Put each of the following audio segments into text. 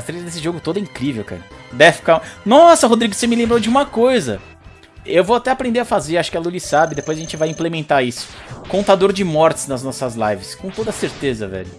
A trilha desse jogo toda é incrível, cara. Deathcom. Nossa, Rodrigo, você me lembrou de uma coisa. Eu vou até aprender a fazer, acho que a Luli sabe, depois a gente vai implementar isso. Contador de mortes nas nossas lives, com toda certeza, velho.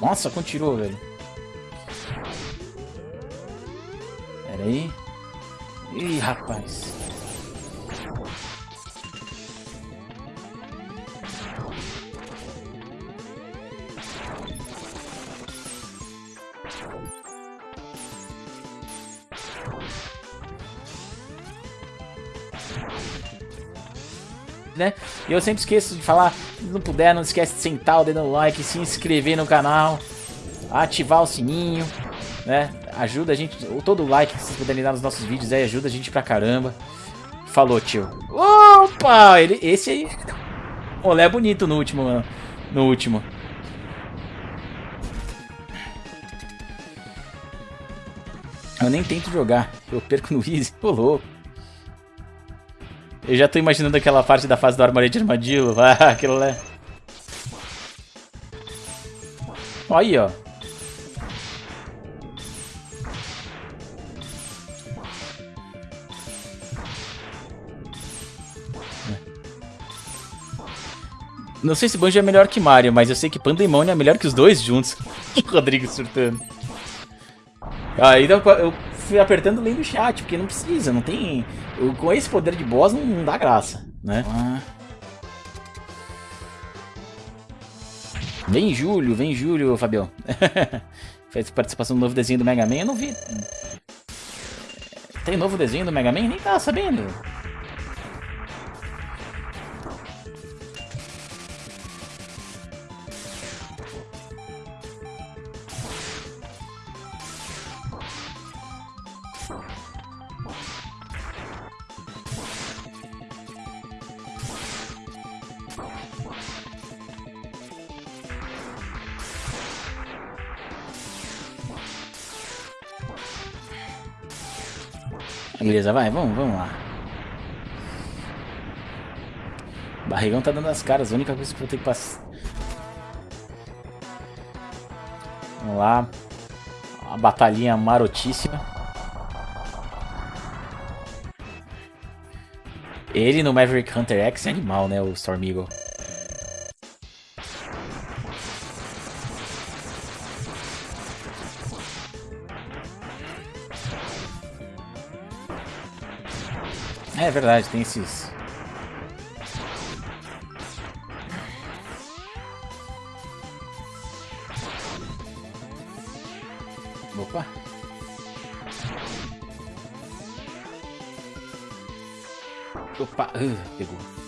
Nossa, continuou, velho. Pera aí. Ih, rapaz. Né? E eu sempre esqueço de falar, se não puder, não esquece de sentar o dedo no like, se inscrever no canal, ativar o sininho, né? Ajuda a gente, todo like que vocês puderem dar nos nossos vídeos aí ajuda a gente pra caramba. Falou, tio. Opa! Ele, esse aí... Olé bonito no último, mano. No último. Eu nem tento jogar. Eu perco no Easy. Ô, louco. Eu já tô imaginando aquela parte da fase do armário de armadilho. Ah, aquilo lá. Aí, ó. Não sei se Banjo é melhor que Mario, mas eu sei que Pandemonium é melhor que os dois juntos. Rodrigo surtando. Aí eu fui apertando lendo o chat, porque não precisa, não tem... Com esse poder de boss não, não dá graça, né? Ah. Vem Júlio, vem Júlio, Fabião. Fez participação no novo desenho do Mega Man, eu não vi. Tem novo desenho do Mega Man? Nem tava sabendo. Beleza, vai, vamos, vamos lá. barrigão tá dando as caras, a única coisa que eu vou ter que passar. Vamos lá. Uma batalhinha marotíssima. Ele no Maverick Hunter X é animal, né, o Storm Eagle. É verdade, tem esses... Opa! Opa! Uh, pegou.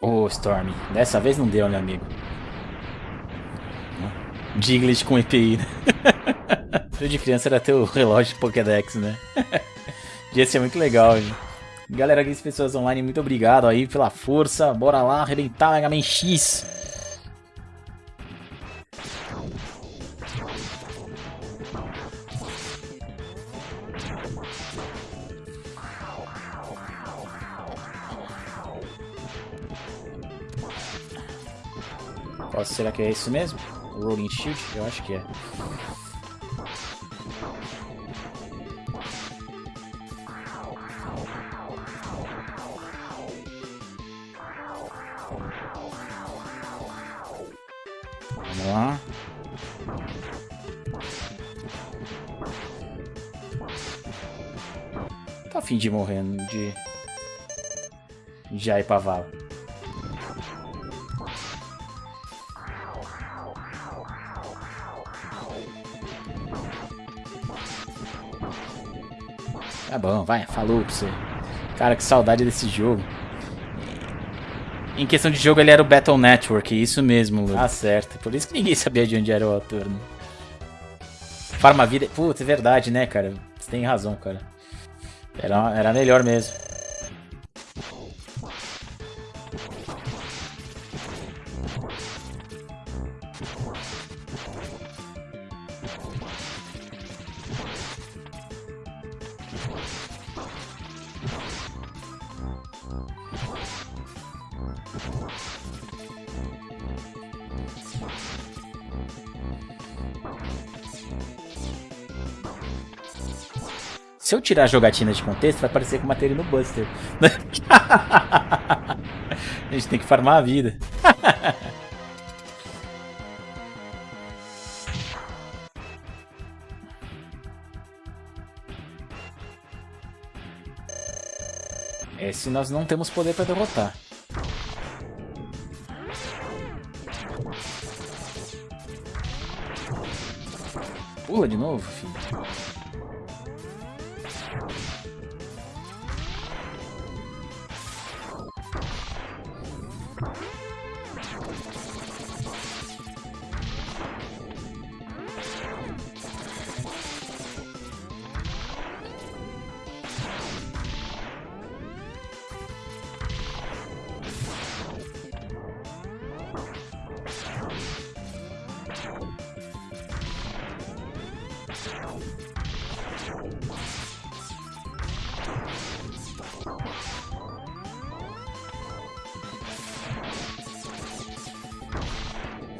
Oh, Storm. Dessa vez não deu, meu amigo. Diglett com EPI, né? de criança era ter o relógio Pokédex, né? Ia ser muito legal, gente. Galera, aqui pessoas online, muito obrigado aí pela força. Bora lá arrebentar Mega Man X. Será que é isso mesmo? O Rolling Shield? Eu acho que é. Vamos lá. Tá afim de morrer, de... De ir pra vala. Tá bom, vai, falou pra você. Cara, que saudade desse jogo. Em questão de jogo, ele era o Battle Network, isso mesmo, Lu. Ah, certo. Por isso que ninguém sabia de onde era o autor, né? Farma Vida... Putz, é verdade, né, cara? Você tem razão, cara. Era, era melhor mesmo. Se eu tirar a jogatina de contexto, vai parecer matei ele no Buster. a gente tem que farmar a vida. Esse nós não temos poder para derrotar. Pula de novo, filho.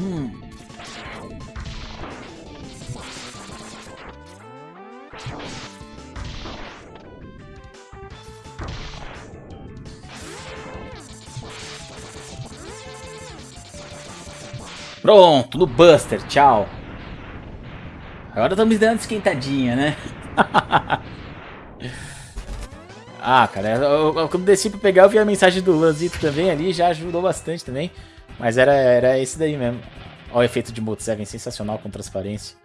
Hum. Pronto, no Buster, tchau. Agora estamos dando esquentadinha, né? ah, cara, eu, eu, quando desci pra pegar eu vi a mensagem do Lanzito também ali, já ajudou bastante também. Mas era, era esse daí mesmo. Olha o efeito de Moto 7, sensacional com transparência.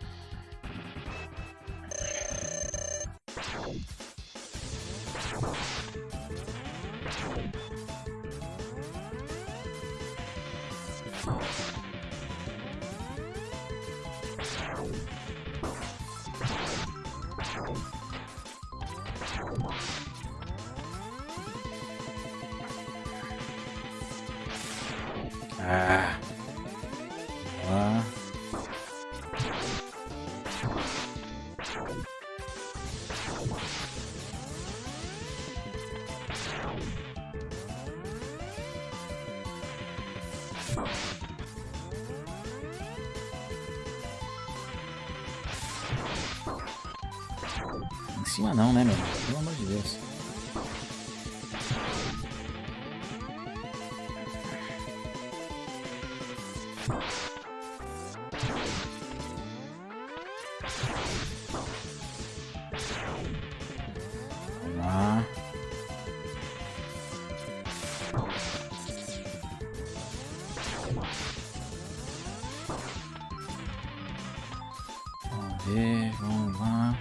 Em cima não, né, meu? Pelo amor de Deus. Ver, vamos lá.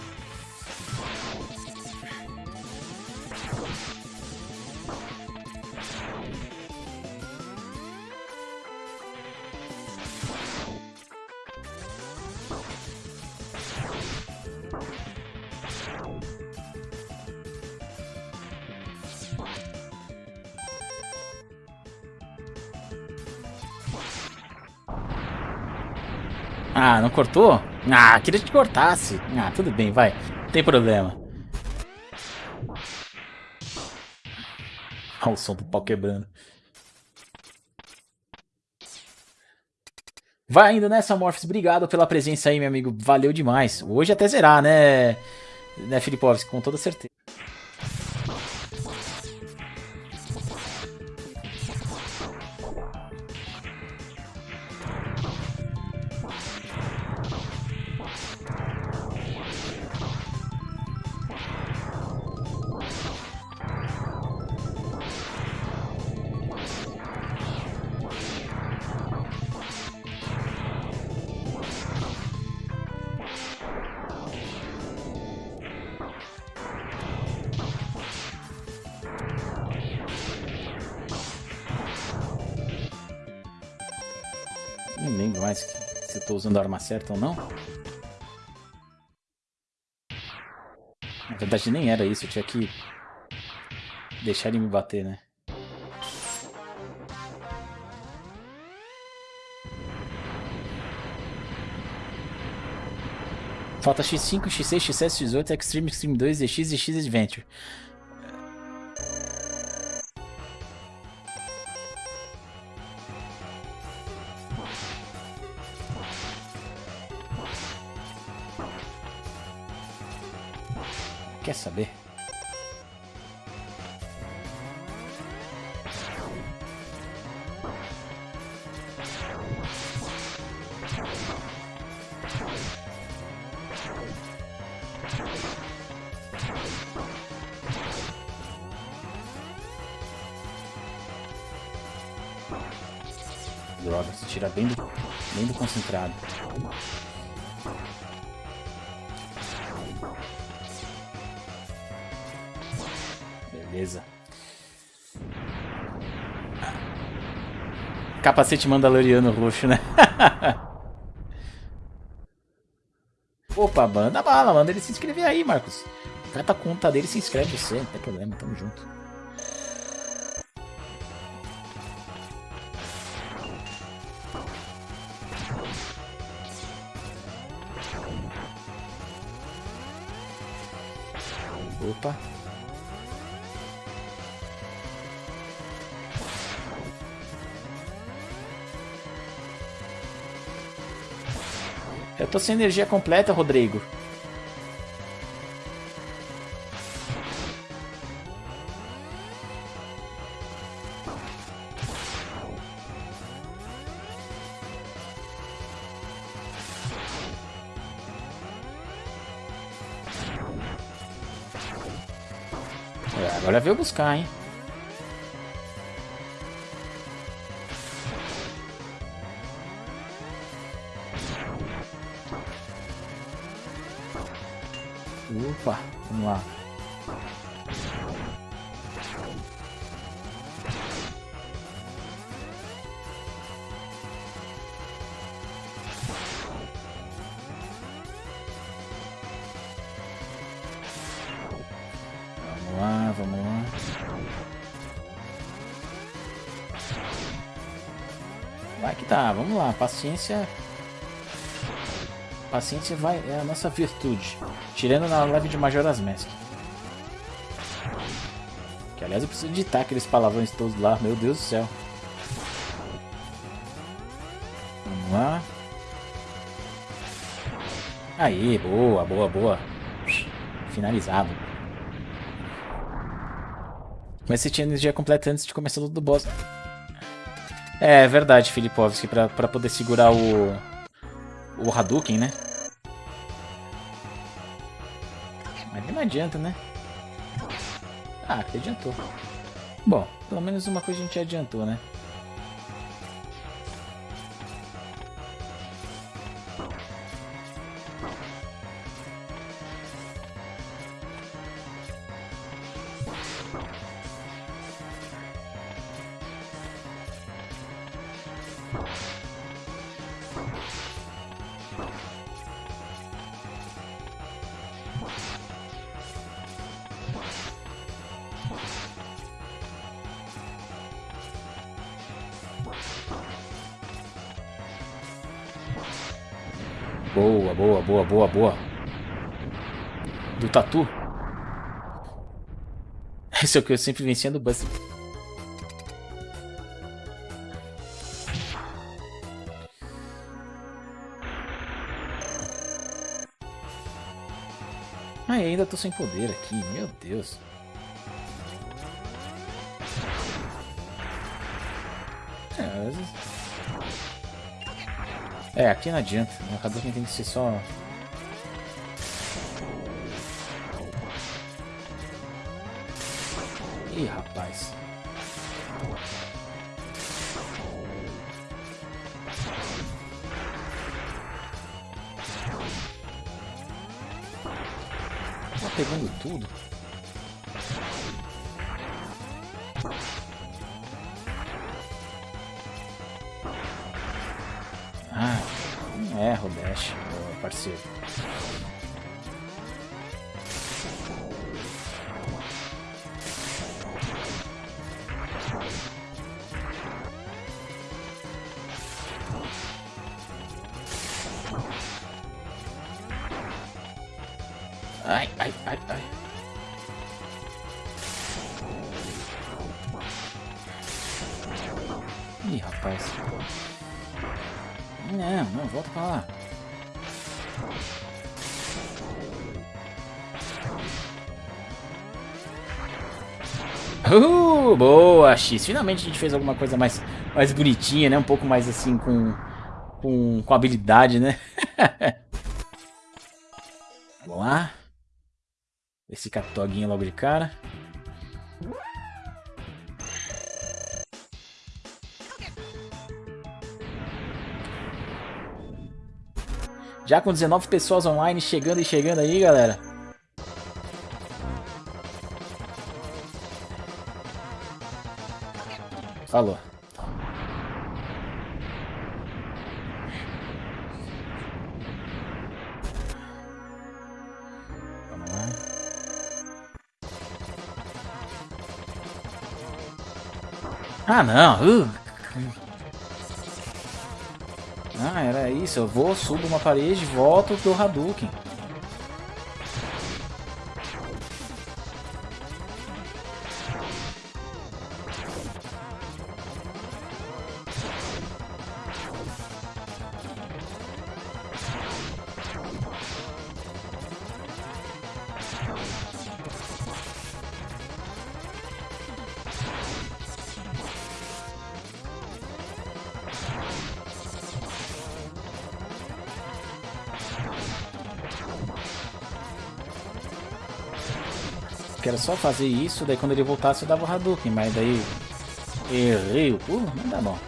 Ah, não cortou? Ah, queria que cortasse. Ah, tudo bem, vai. Não tem problema. Olha o som do pau quebrando. Vai indo nessa, Morphs. Obrigado pela presença aí, meu amigo. Valeu demais. Hoje até zerar, né, né Filipovski? Com toda certeza. Mais se tô usando a arma certa ou não. Na verdade nem era isso, eu tinha que deixar ele me bater, né? Falta X5, X6, X7, X8, Extreme, Extreme 2, EX e X Adventure. Quer saber? Droga, se tira bem do, bem do concentrado. Beleza. Capacete mandaloriano roxo, né? Opa, manda bala, manda ele se inscrever aí, Marcos. Cata a conta dele se inscreve você, não tem problema, tamo junto. Eu tô sem energia completa, Rodrigo. Agora veio buscar, hein? Opa, vamos lá. Vamos lá, vamos lá. Vai que tá, vamos lá, paciência Paciência vai, é a nossa virtude. Tirando na live de Majora's Mask. Que aliás eu preciso editar aqueles palavrões todos lá, meu Deus do céu. Vamos lá. Aí, boa, boa, boa. Finalizado. Mas você tinha energia completa antes de começar o do boss. É, é verdade, Filipovski, pra, pra poder segurar o o Hadouken, né? Adianta, né? Ah, que adiantou. Bom, pelo menos uma coisa a gente adiantou, né? Boa, boa, boa, boa, boa. Do Tatu. Esse é o que eu sempre vencia do Buster. Ainda tô sem poder aqui, meu Deus. É, às vezes... É, aqui não adianta. O que tem que ser só... Ih, rapaz. Tá pegando tudo. Parceiro. Ai, ai, ai, ai. Ih, rapaz. Não, não, volta pra lá. Uh, boa, X. Finalmente a gente fez alguma coisa mais, mais bonitinha, né? Um pouco mais assim com, com, com habilidade, né? Vamos lá. Esse captoguinho logo de cara. Já com 19 pessoas online chegando e chegando aí, galera. Falou. Ah, não. Uh. Isso. Eu vou, subo uma parede, volto do Hadouken. Só fazer isso, daí quando ele voltasse eu dava o Hadouken, mas daí errei o pulo, não dá bom.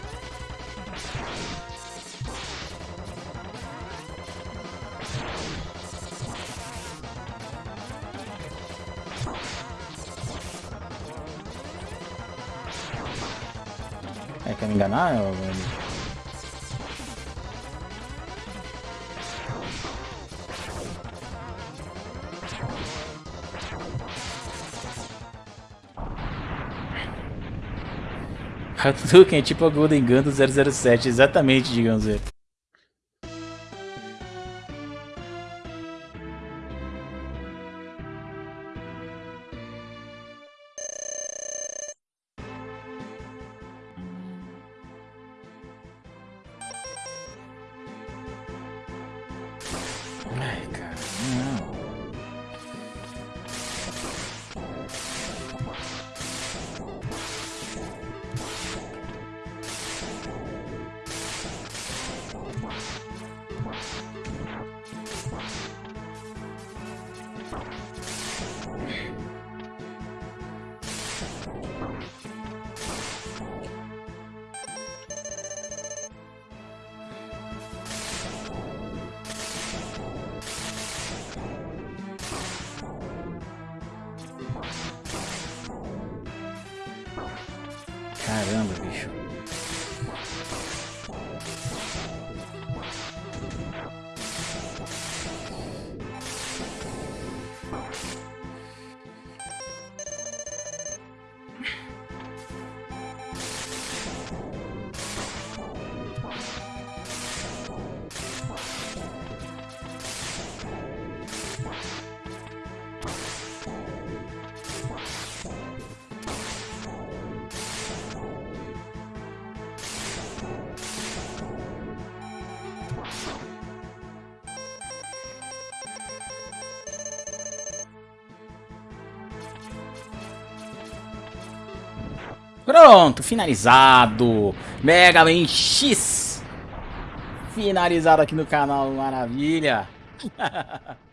É, quer me enganar, meu Hadouken é tipo a Golden Gun do 007, exatamente, digamos. Caramba, bicho. Pronto, finalizado. Mega Man X. Finalizado aqui no canal, maravilha.